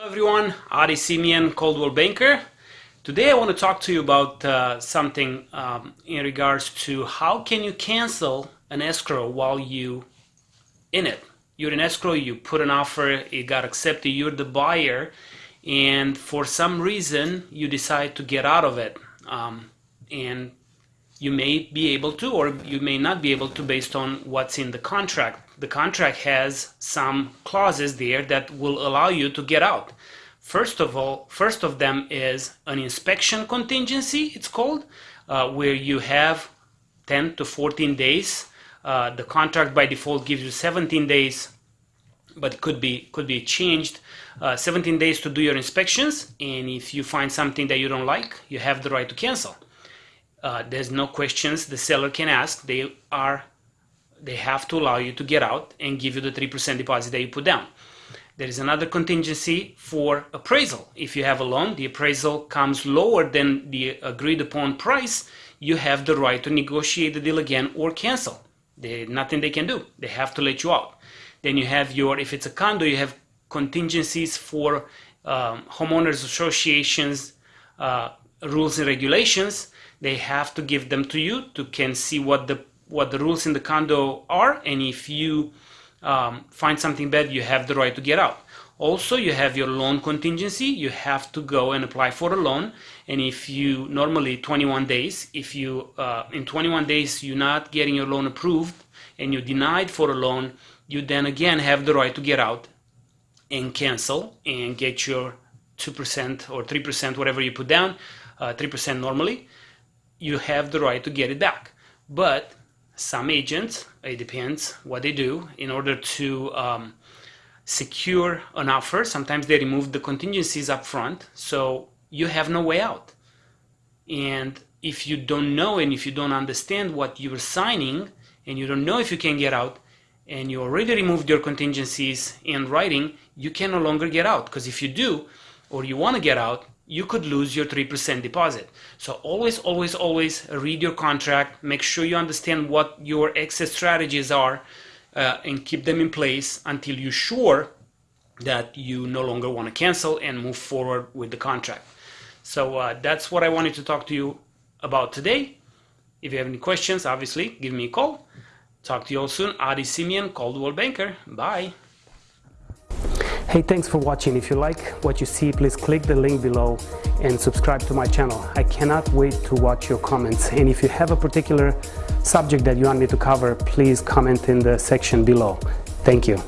Hello everyone, Adi Simeon, Coldwell Banker. Today I want to talk to you about uh, something um, in regards to how can you cancel an escrow while you in it. You're in escrow, you put an offer, it got accepted, you're the buyer, and for some reason you decide to get out of it. Um, and you may be able to or you may not be able to based on what's in the contract. The contract has some clauses there that will allow you to get out. First of all, first of them is an inspection contingency, it's called, uh, where you have 10 to 14 days. Uh, the contract by default gives you 17 days, but could be could be changed. Uh, 17 days to do your inspections, and if you find something that you don't like, you have the right to cancel uh, there's no questions the seller can ask. They are they have to allow you to get out and give you the 3% deposit that you put down. There is another contingency for appraisal. If you have a loan, the appraisal comes lower than the agreed upon price, you have the right to negotiate the deal again or cancel. There's nothing they can do. They have to let you out. Then you have your, if it's a condo, you have contingencies for um, homeowners associations, uh, rules and regulations they have to give them to you to can see what the what the rules in the condo are and if you um, find something bad you have the right to get out. Also you have your loan contingency you have to go and apply for a loan and if you normally 21 days if you uh, in 21 days you're not getting your loan approved and you're denied for a loan you then again have the right to get out and cancel and get your 2% or 3% whatever you put down 3% normally you have the right to get it back. But some agents, it depends what they do, in order to um, secure an offer, sometimes they remove the contingencies up front, so you have no way out. And if you don't know and if you don't understand what you're signing, and you don't know if you can get out, and you already removed your contingencies in writing, you can no longer get out. Because if you do, or you want to get out, you could lose your 3% deposit. So always, always, always read your contract, make sure you understand what your exit strategies are uh, and keep them in place until you're sure that you no longer want to cancel and move forward with the contract. So uh, that's what I wanted to talk to you about today. If you have any questions, obviously, give me a call. Talk to you all soon. Adi Simeon, Coldwell Banker. Bye. Hey, thanks for watching. If you like what you see, please click the link below and subscribe to my channel. I cannot wait to watch your comments. And if you have a particular subject that you want me to cover, please comment in the section below. Thank you.